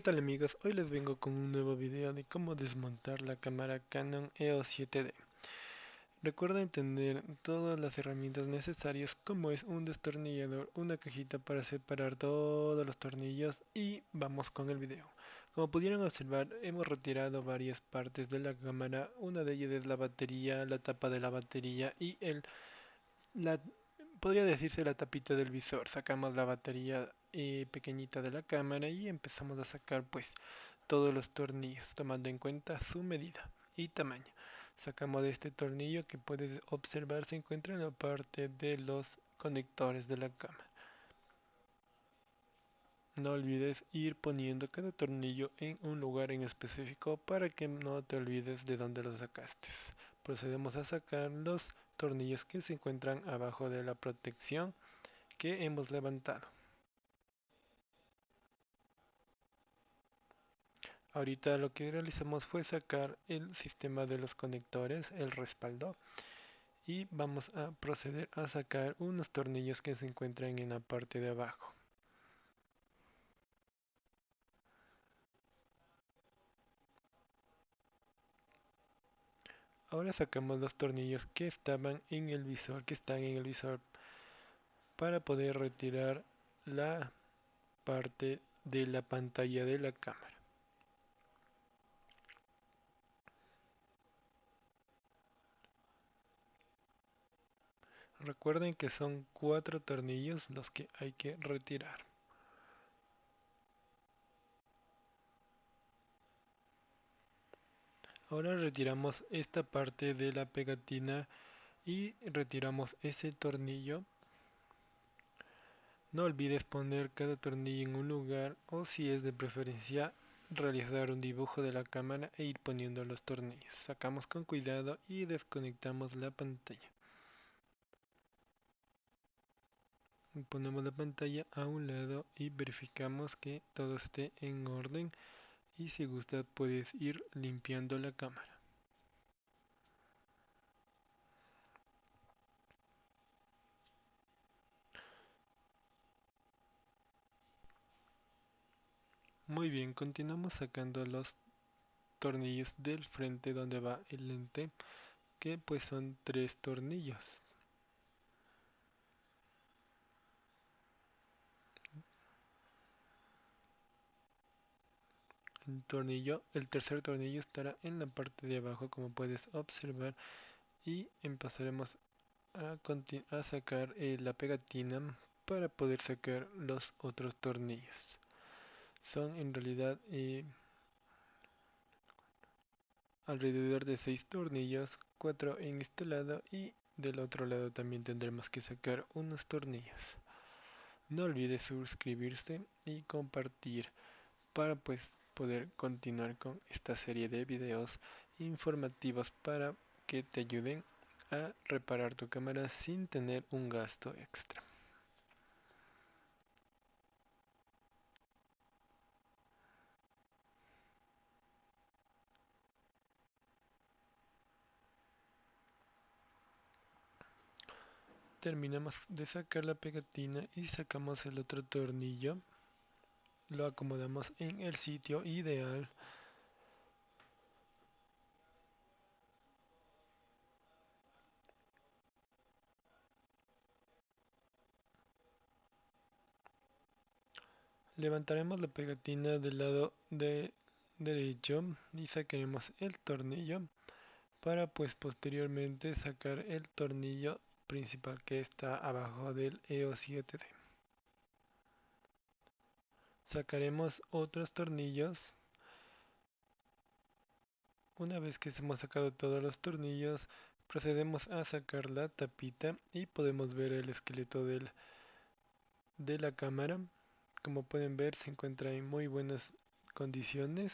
¿Qué tal amigos? Hoy les vengo con un nuevo video de cómo desmontar la cámara Canon EOS 7D. Recuerden tener todas las herramientas necesarias como es un destornillador, una cajita para separar todos los tornillos y vamos con el video. Como pudieron observar hemos retirado varias partes de la cámara, una de ellas es la batería, la tapa de la batería y el la podría decirse la tapita del visor. Sacamos la batería eh, pequeñita de la cámara y empezamos a sacar pues todos los tornillos tomando en cuenta su medida y tamaño. Sacamos de este tornillo que puedes observar se encuentra en la parte de los conectores de la cámara. No olvides ir poniendo cada tornillo en un lugar en específico para que no te olvides de dónde lo sacaste. Procedemos a sacar los tornillos que se encuentran abajo de la protección que hemos levantado. Ahorita lo que realizamos fue sacar el sistema de los conectores, el respaldo, y vamos a proceder a sacar unos tornillos que se encuentran en la parte de abajo. Ahora sacamos los tornillos que estaban en el visor, que están en el visor para poder retirar la parte de la pantalla de la cámara. Recuerden que son cuatro tornillos los que hay que retirar. Ahora retiramos esta parte de la pegatina y retiramos ese tornillo. No olvides poner cada tornillo en un lugar o si es de preferencia realizar un dibujo de la cámara e ir poniendo los tornillos. Sacamos con cuidado y desconectamos la pantalla. Ponemos la pantalla a un lado y verificamos que todo esté en orden y si gusta puedes ir limpiando la cámara. Muy bien, continuamos sacando los tornillos del frente donde va el lente, que pues son tres tornillos. Tornillo el tercer tornillo estará en la parte de abajo como puedes observar y empezaremos a, a sacar eh, la pegatina para poder sacar los otros tornillos. Son en realidad eh, alrededor de 6 tornillos 4 en este lado y del otro lado también tendremos que sacar unos tornillos. No olvides suscribirse y compartir para pues poder continuar con esta serie de videos informativos para que te ayuden a reparar tu cámara sin tener un gasto extra. Terminamos de sacar la pegatina y sacamos el otro tornillo lo acomodamos en el sitio ideal. Levantaremos la pegatina del lado de derecho y sacaremos el tornillo para pues posteriormente sacar el tornillo principal que está abajo del EOS 7D sacaremos otros tornillos. Una vez que hemos sacado todos los tornillos procedemos a sacar la tapita y podemos ver el esqueleto de la cámara. Como pueden ver se encuentra en muy buenas condiciones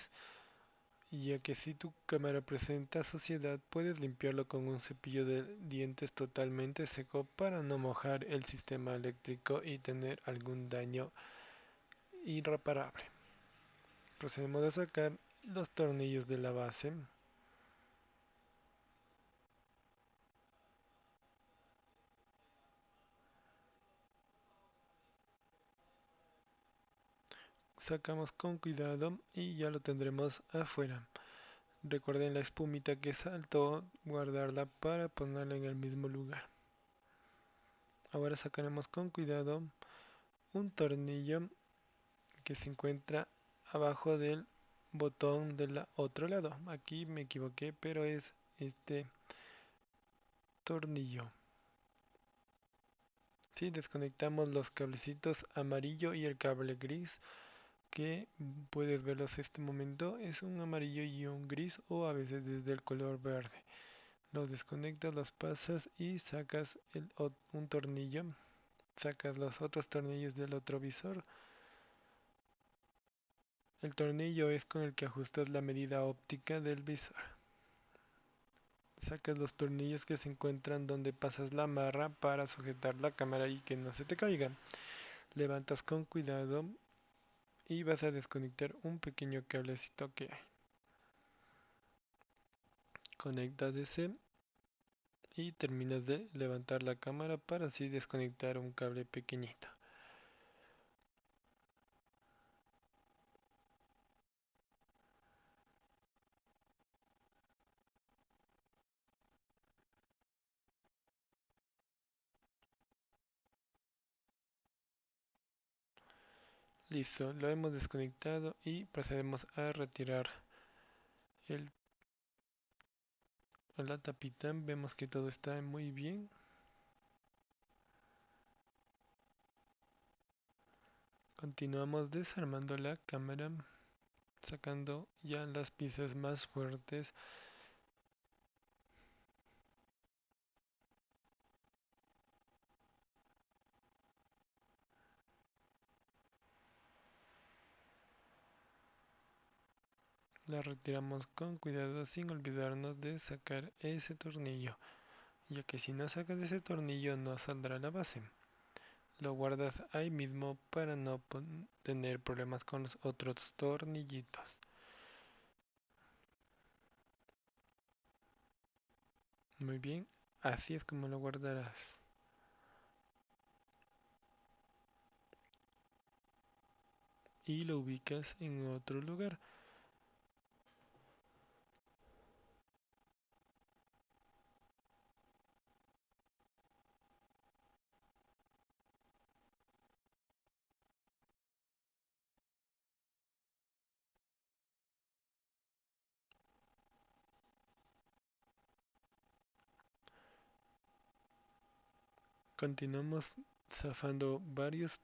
ya que si tu cámara presenta suciedad puedes limpiarlo con un cepillo de dientes totalmente seco para no mojar el sistema eléctrico y tener algún daño irreparable. Procedemos a sacar los tornillos de la base. sacamos con cuidado y ya lo tendremos afuera. Recuerden la espumita que saltó, guardarla para ponerla en el mismo lugar. Ahora sacaremos con cuidado un tornillo que se encuentra abajo del botón del otro lado. Aquí me equivoqué, pero es este tornillo. Si desconectamos los cablecitos amarillo y el cable gris, que puedes verlos este momento, es un amarillo y un gris o a veces desde el color verde. Los desconectas, los pasas y sacas un tornillo, sacas los otros tornillos del otro visor. El tornillo es con el que ajustas la medida óptica del visor. Sacas los tornillos que se encuentran donde pasas la marra para sujetar la cámara y que no se te caiga. Levantas con cuidado y vas a desconectar un pequeño cablecito que hay. Conectas ese y terminas de levantar la cámara para así desconectar un cable pequeñito. Listo, lo hemos desconectado y procedemos a retirar el, la tapita. Vemos que todo está muy bien. Continuamos desarmando la cámara, sacando ya las piezas más fuertes La retiramos con cuidado sin olvidarnos de sacar ese tornillo, ya que si no sacas ese tornillo no saldrá la base. Lo guardas ahí mismo para no tener problemas con los otros tornillitos. Muy bien, así es como lo guardarás. Y lo ubicas en otro lugar. Continuamos zafando varios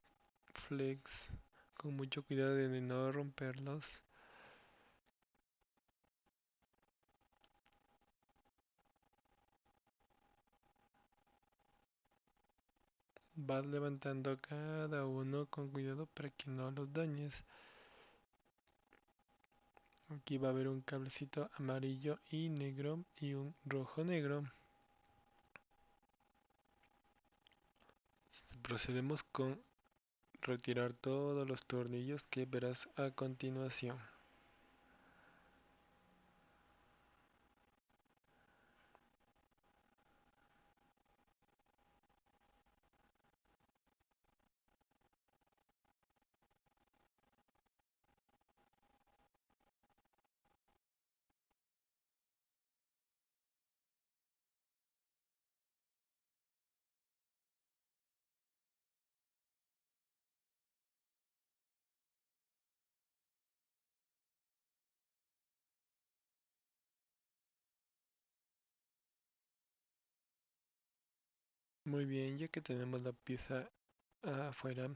flex con mucho cuidado de no romperlos. Vas levantando cada uno con cuidado para que no los dañes. Aquí va a haber un cablecito amarillo y negro y un rojo negro. Procedemos con retirar todos los tornillos que verás a continuación. Muy bien, ya que tenemos la pieza afuera,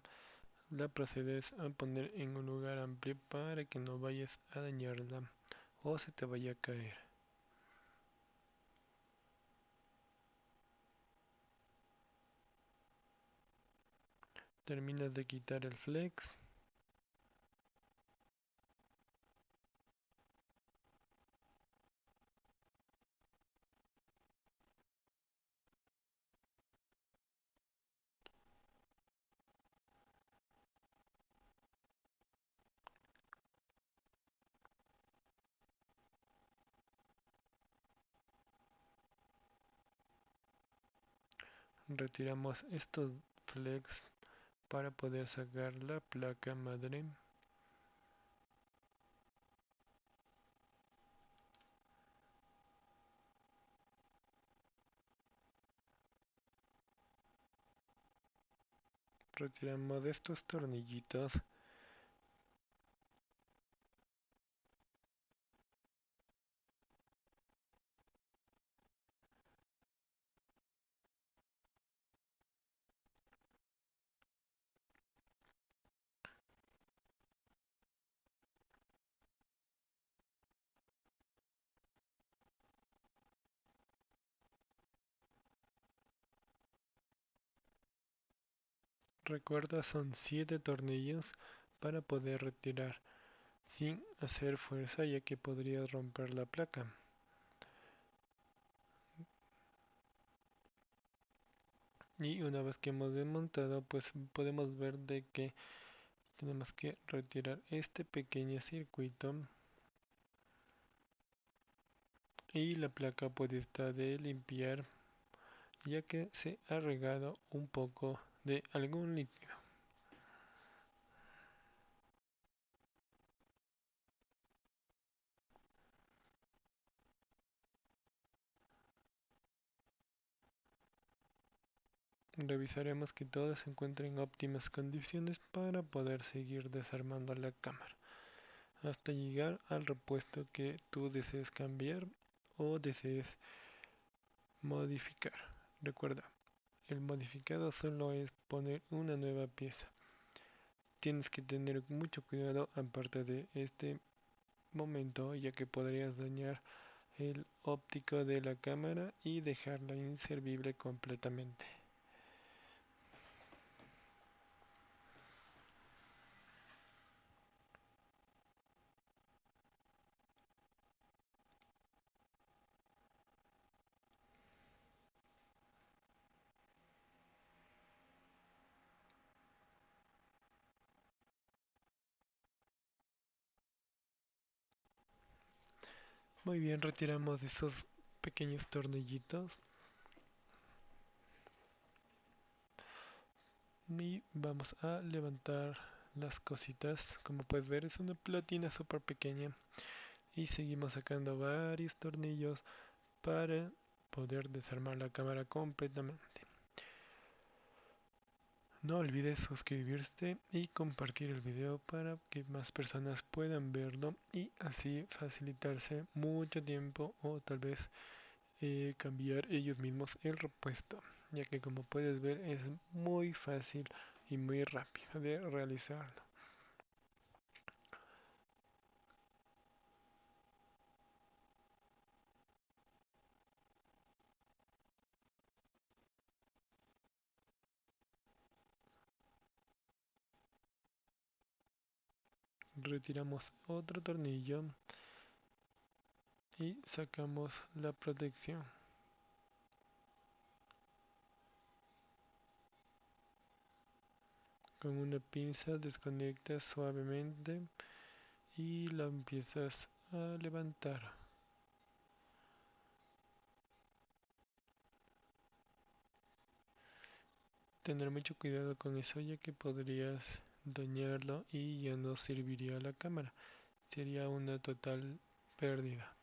la procedes a poner en un lugar amplio para que no vayas a dañarla o se te vaya a caer. Terminas de quitar el flex. retiramos estos flex para poder sacar la placa madre. Retiramos estos tornillitos Recuerda son 7 tornillos para poder retirar sin hacer fuerza ya que podría romper la placa. Y una vez que hemos desmontado pues podemos ver de que tenemos que retirar este pequeño circuito y la placa puede estar de limpiar ya que se ha regado un poco de algún líquido. Revisaremos que todo se encuentre en óptimas condiciones para poder seguir desarmando la cámara hasta llegar al repuesto que tú desees cambiar o desees modificar. Recuerda, el modificado solo es poner una nueva pieza. Tienes que tener mucho cuidado aparte de este momento ya que podrías dañar el óptico de la cámara y dejarla inservible completamente. Muy bien, retiramos esos pequeños tornillitos. Y vamos a levantar las cositas. Como puedes ver es una platina súper pequeña. Y seguimos sacando varios tornillos para poder desarmar la cámara completamente. No olvides suscribirte y compartir el video para que más personas puedan verlo y así facilitarse mucho tiempo o tal vez eh, cambiar ellos mismos el repuesto ya que como puedes ver es muy fácil y muy rápido de realizarlo. Retiramos otro tornillo y sacamos la protección. Con una pinza desconectas suavemente y la empiezas a levantar. Tener mucho cuidado con eso ya que podrías dañarlo y ya no serviría la cámara. Sería una total pérdida.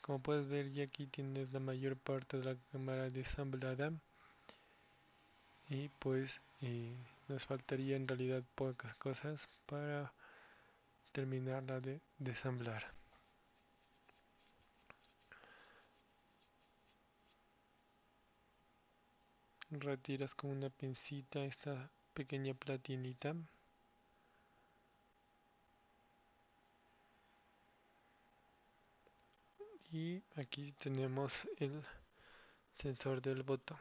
Como puedes ver ya aquí tienes la mayor parte de la cámara desamblada y pues eh, nos faltaría en realidad pocas cosas para terminarla de desamblar. Retiras con una pincita esta pequeña platinita. Y aquí tenemos el sensor del botón.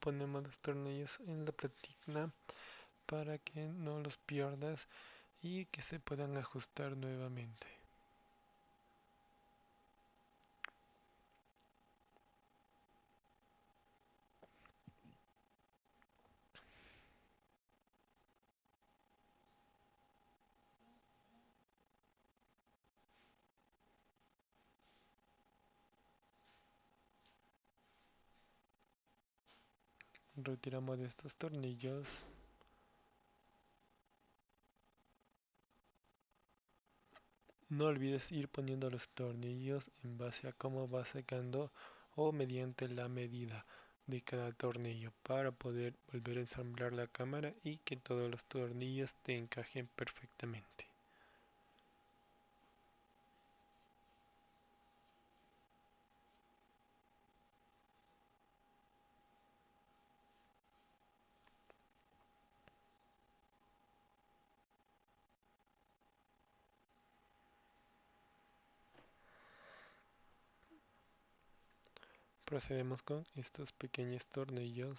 Ponemos los tornillos en la platina para que no los pierdas y que se puedan ajustar nuevamente. retiramos de estos tornillos No olvides ir poniendo los tornillos en base a cómo va secando o mediante la medida de cada tornillo para poder volver a ensamblar la cámara y que todos los tornillos te encajen perfectamente. Procedemos con estos pequeños tornillos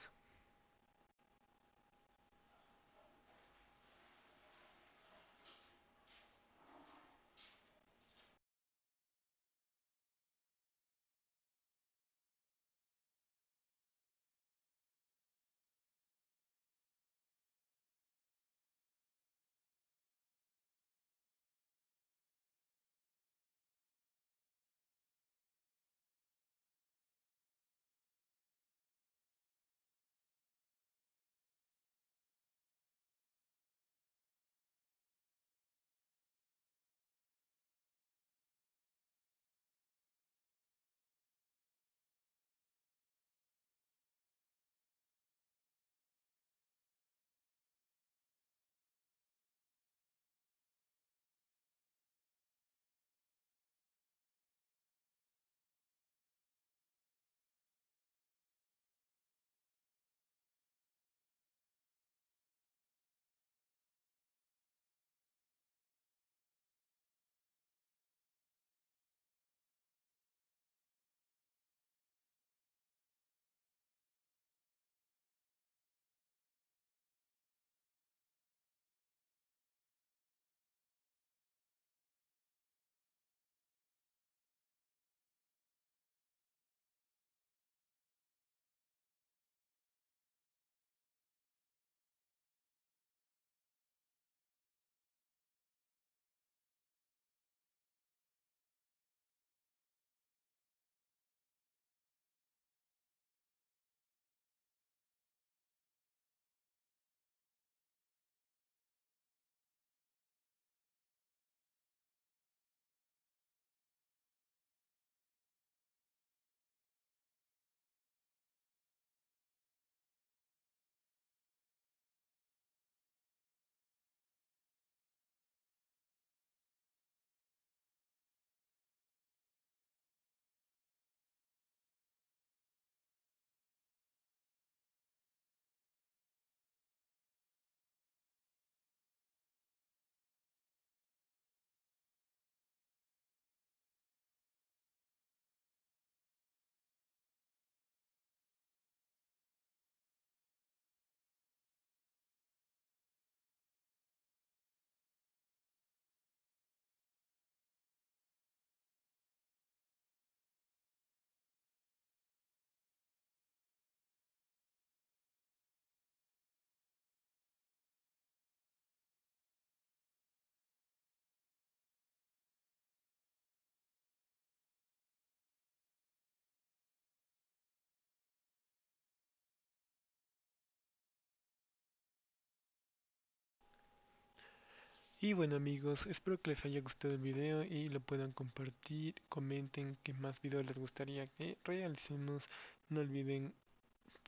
Y bueno amigos, espero que les haya gustado el video y lo puedan compartir, comenten qué más videos les gustaría que realicemos, no olviden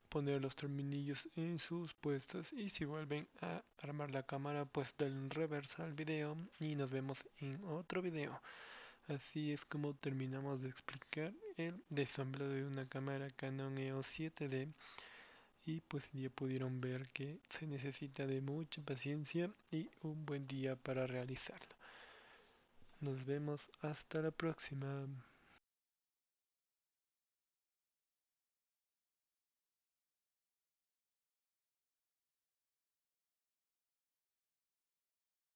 poner los terminillos en sus puestos y si vuelven a armar la cámara pues den reversa al video y nos vemos en otro video. Así es como terminamos de explicar el desamblado de una cámara Canon EOS 7D y pues ya pudieron ver que se necesita de mucha paciencia y un buen día para realizarlo. Nos vemos hasta la próxima.